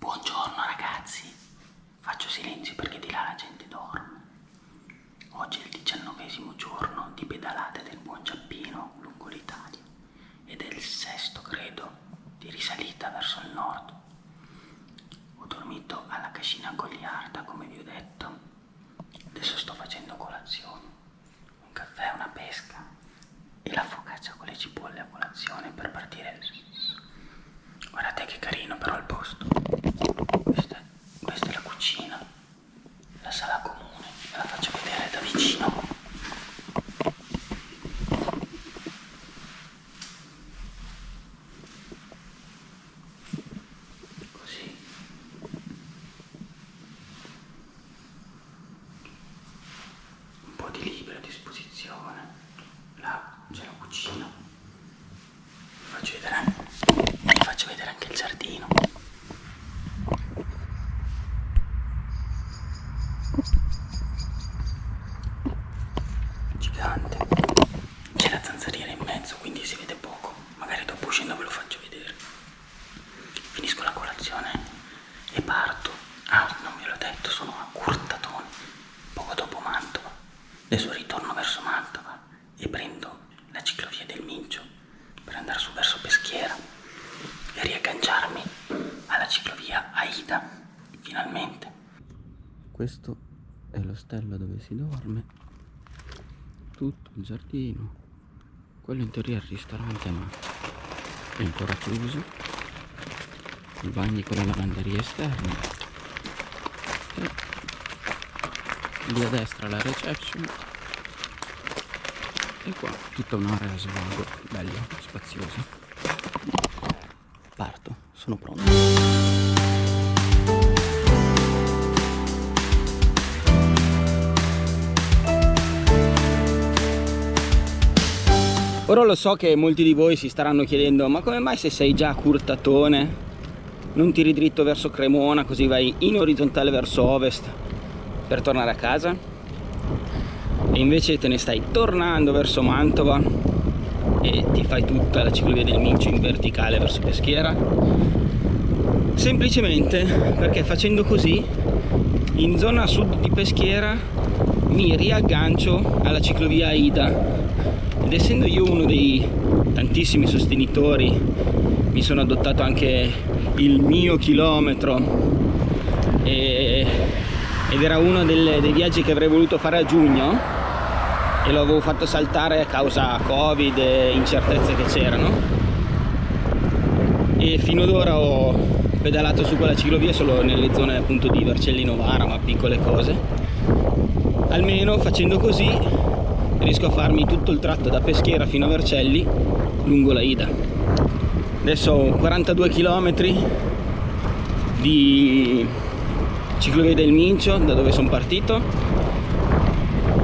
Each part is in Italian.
Buongiorno ragazzi, faccio silenzio perché di là la gente dorme. Oggi è il diciannovesimo giorno di pedalate del buon Giappino lungo l'Italia ed è il sesto credo di risalita verso il nord. Ho dormito alla cascina goliarda come vi ho detto, adesso sto facendo colazione, un caffè, una pesca e la focaccia con le cipolle a colazione per partire. Guardate che carino però il posto. Questa, questa è la cucina, la sala comune, ve la faccio vedere da vicino. Così. Un po' di libri a disposizione. Là c'è la cucina. Vi faccio vedere anche, vi faccio vedere anche il giardino. Gigante. C'è la zanzariera in mezzo, quindi si vede poco. Magari dopo uscendo ve lo faccio vedere. Finisco la colazione e parto. Ah, non ve l'ho detto, sono a Curtatone, poco dopo Mantova. Adesso ritorno verso Mantova e prendo la ciclovia del Mincio per andare su verso Peschiera e riagganciarmi alla ciclovia Aida, finalmente. Questo è l'ostello dove si dorme, tutto il giardino, quello in teoria è il ristorante ma è ancora chiuso, i bagni con le lavanderie esterne. E lì a destra la reception. E qua tutta un'area svago bella, spaziosa. Parto, sono pronto Ora lo so che molti di voi si staranno chiedendo ma come mai se sei già Curtatone non tiri dritto verso Cremona così vai in orizzontale verso ovest per tornare a casa? E invece te ne stai tornando verso Mantova e ti fai tutta la ciclovia del Mincio in verticale verso Peschiera. Semplicemente perché facendo così in zona sud di Peschiera mi riaggancio alla ciclovia Aida ed essendo io uno dei tantissimi sostenitori mi sono adottato anche il mio chilometro. E, ed era uno delle, dei viaggi che avrei voluto fare a giugno e lo avevo fatto saltare a causa covid e incertezze che c'erano. E fino ad ora ho pedalato su quella ciclovia solo nelle zone appunto di Vercellino Vara ma piccole cose. Almeno facendo così riesco a farmi tutto il tratto da Peschiera fino a Vercelli lungo la Ida. Adesso ho 42 km di ciclovia del Mincio da dove sono partito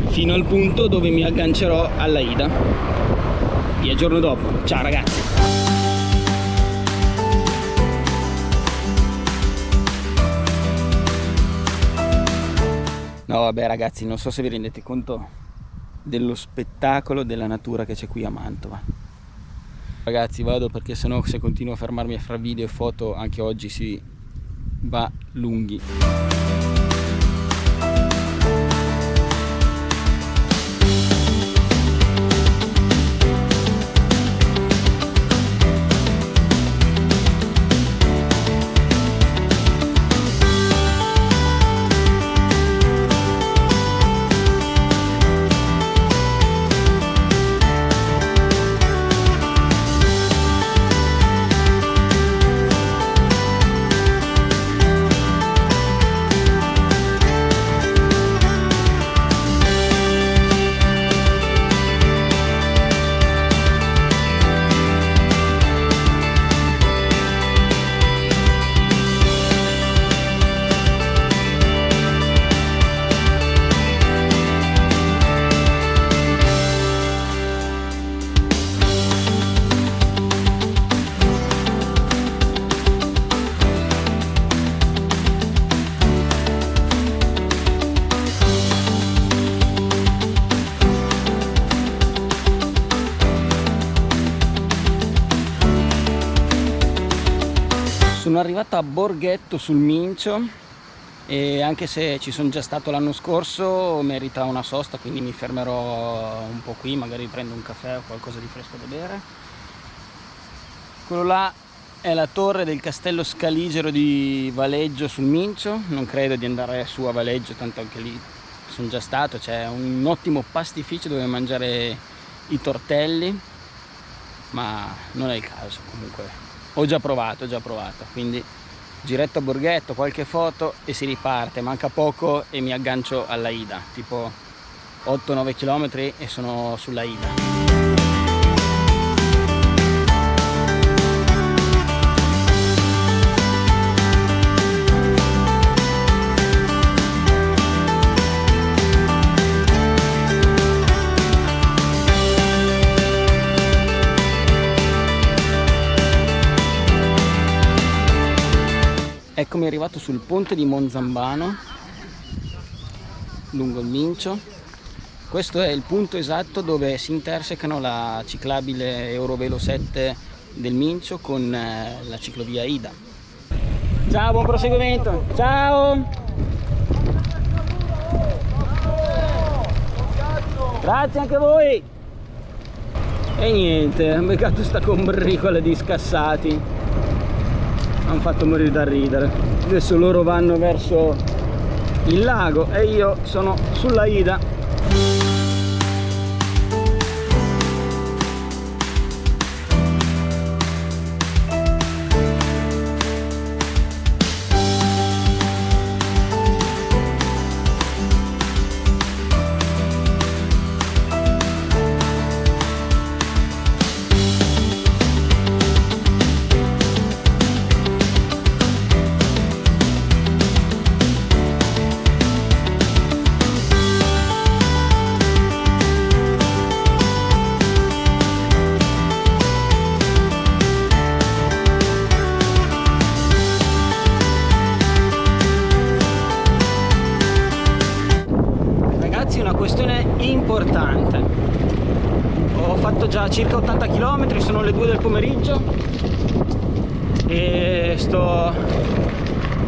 fino al punto dove mi aggancerò alla Ida. Vi aggiorno dopo. Ciao ragazzi! No vabbè ragazzi non so se vi rendete conto dello spettacolo della natura che c'è qui a Mantova. Ragazzi vado perché sennò se continuo a fermarmi a fare video e foto anche oggi si va lunghi sono arrivato a Borghetto sul Mincio e anche se ci sono già stato l'anno scorso merita una sosta quindi mi fermerò un po' qui magari prendo un caffè o qualcosa di fresco da bere. Quello là è la torre del castello scaligero di Valeggio sul Mincio. Non credo di andare su a Valeggio tanto anche lì sono già stato. C'è un ottimo pastificio dove mangiare i tortelli ma non è il caso comunque ho già provato ho già provato. Quindi giretto a Borghetto, qualche foto e si riparte, manca poco e mi aggancio alla Ida, tipo 8-9 km e sono sulla Ida. Eccomi arrivato sul ponte di Monzambano lungo il Mincio. Questo è il punto esatto dove si intersecano la ciclabile Eurovelo 7 del Mincio con eh, la ciclovia Ida. Ciao buon proseguimento. Ciao. Grazie anche a voi. E niente ho beccato sta combricola di scassati hanno fatto morire da ridere. Adesso loro vanno verso il lago e io sono sulla Ida circa 80 km, sono le 2 del pomeriggio e sto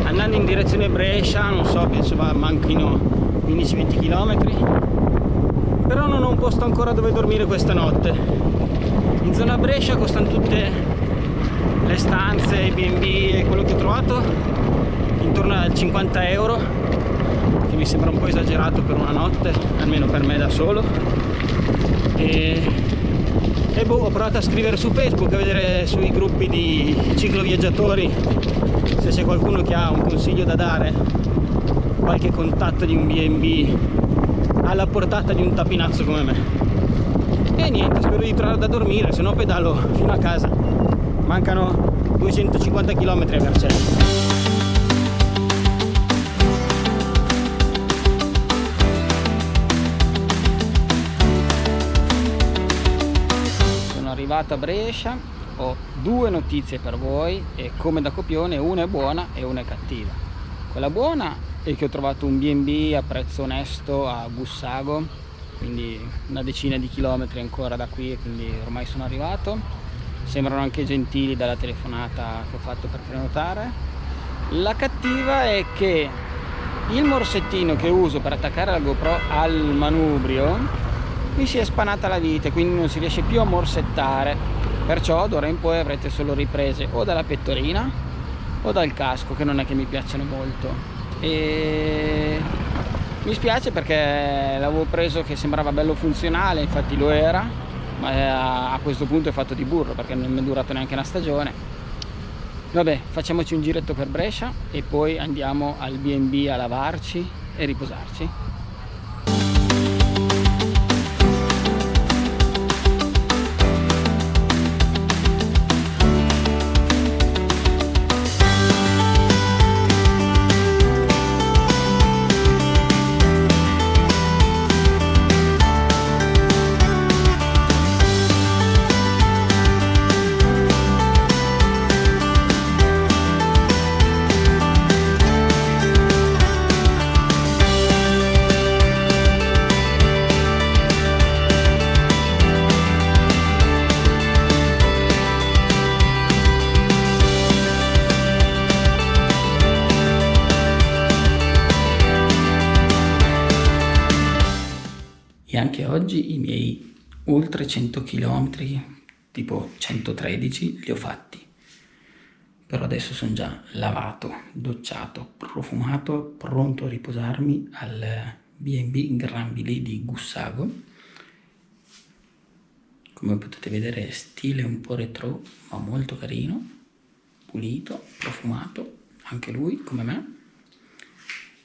andando in direzione Brescia, non so, penso manchino 15-20 km però non ho un posto ancora dove dormire questa notte. In zona Brescia costano tutte le stanze, i B&B e quello che ho trovato intorno a 50 euro mi sembra un po' esagerato per una notte almeno per me da solo. E e boh, ho provato a scrivere su Facebook a vedere sui gruppi di cicloviaggiatori se c'è qualcuno che ha un consiglio da dare qualche contatto di un B&B alla portata di un tapinazzo come me. E niente spero di trovare da dormire se no pedalo fino a casa. Mancano 250 km a Vercelli arrivato a Brescia ho due notizie per voi e come da copione una è buona e una è cattiva. Quella buona è che ho trovato un B&B a prezzo onesto a Bussago quindi una decina di chilometri ancora da qui e quindi ormai sono arrivato. Sembrano anche gentili dalla telefonata che ho fatto per prenotare. La cattiva è che il morsettino che uso per attaccare la GoPro al manubrio mi si è spanata la vite quindi non si riesce più a morsettare. Perciò d'ora in poi avrete solo riprese o dalla pettorina o dal casco che non è che mi piacciono molto. E mi spiace perché l'avevo preso che sembrava bello funzionale infatti lo era ma a questo punto è fatto di burro perché non è durato neanche una stagione. Vabbè facciamoci un giretto per Brescia e poi andiamo al B&B a lavarci e riposarci anche oggi i miei oltre 100 km, tipo 113, li ho fatti. Però adesso sono già lavato, docciato, profumato, pronto a riposarmi al B&B Gran di Gussago. Come potete vedere stile un po' retro, ma molto carino, pulito, profumato, anche lui come me.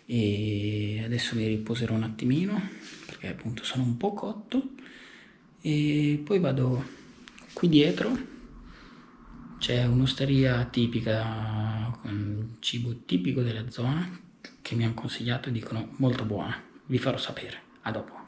E adesso mi riposerò un attimino perché appunto sono un po' cotto e poi vado qui dietro c'è un'osteria tipica con cibo tipico della zona che mi hanno consigliato e dicono molto buona vi farò sapere a dopo